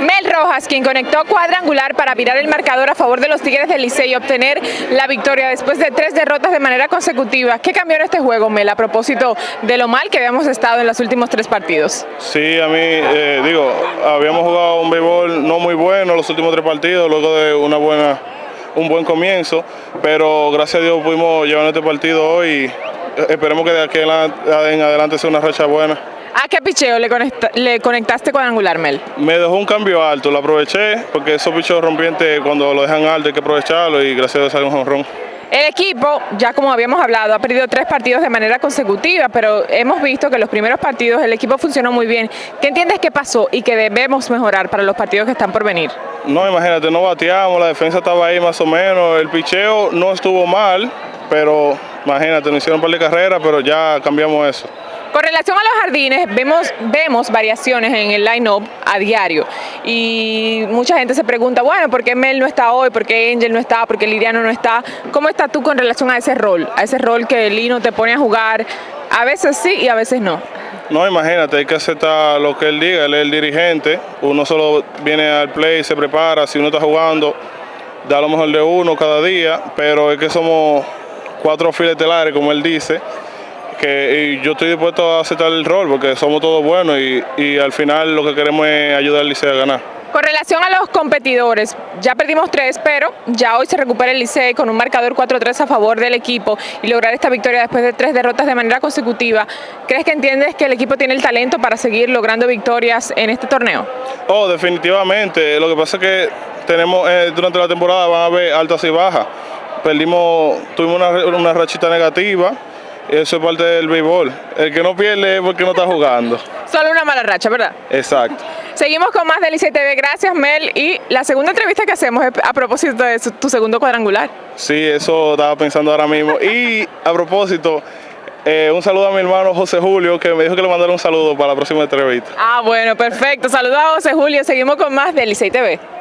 Mel Rojas, quien conectó cuadrangular para virar el marcador a favor de los Tigres del Licey y obtener la victoria después de tres derrotas de manera consecutiva. ¿Qué cambió en este juego, Mel, a propósito de lo mal que habíamos estado en los últimos tres partidos? Sí, a mí, eh, digo, habíamos jugado un béisbol no muy bueno los últimos tres partidos, luego de una buena, un buen comienzo, pero gracias a Dios pudimos llevar este partido hoy y esperemos que de aquí en adelante sea una racha buena. ¿A qué picheo le, le conectaste cuadrangular, Mel? Me dejó un cambio alto, lo aproveché porque esos picheos rompientes cuando lo dejan alto hay que aprovecharlo y gracias a Dios salió un jonrón. El equipo, ya como habíamos hablado, ha perdido tres partidos de manera consecutiva, pero hemos visto que los primeros partidos el equipo funcionó muy bien. ¿Qué entiendes que pasó y que debemos mejorar para los partidos que están por venir? No, imagínate, no bateamos, la defensa estaba ahí más o menos, el picheo no estuvo mal, pero imagínate, nos hicieron un par de carreras, pero ya cambiamos eso. Con relación a los jardines, vemos, vemos variaciones en el line-up a diario y mucha gente se pregunta, bueno, ¿por qué Mel no está hoy? ¿Por qué Angel no está? ¿Por qué Liriano no está? ¿Cómo estás tú con relación a ese rol? A ese rol que Lino te pone a jugar, a veces sí y a veces no. No, imagínate, hay que aceptar lo que él diga, él es el dirigente, uno solo viene al play, se prepara, si uno está jugando, da lo mejor de uno cada día, pero es que somos cuatro filetelares, como él dice, que yo estoy dispuesto a aceptar el rol porque somos todos buenos y, al final lo que queremos es ayudar al Licey a ganar. Con relación a los competidores, ya perdimos tres, pero ya hoy se recupera el Licey con un marcador 4-3 a favor del equipo y lograr esta victoria después de tres derrotas de manera consecutiva. ¿Crees que entiendes que el equipo tiene el talento para seguir logrando victorias en este torneo? Oh, definitivamente. Lo que pasa es que tenemos eh, durante la temporada van a haber altas y bajas. Perdimos, tuvimos una, una rachita negativa, eso es parte del béisbol. El que no pierde es porque no está jugando. Solo una mala racha, ¿verdad? Exacto. Seguimos con más del ICTV. Gracias, Mel. Y la segunda entrevista que hacemos es a propósito de tu segundo cuadrangular. Sí, eso estaba pensando ahora mismo. Y a propósito, eh, un saludo a mi hermano José Julio, que me dijo que le mandara un saludo para la próxima entrevista. Ah, bueno, perfecto. Saludos a José Julio. Seguimos con más del ICTV.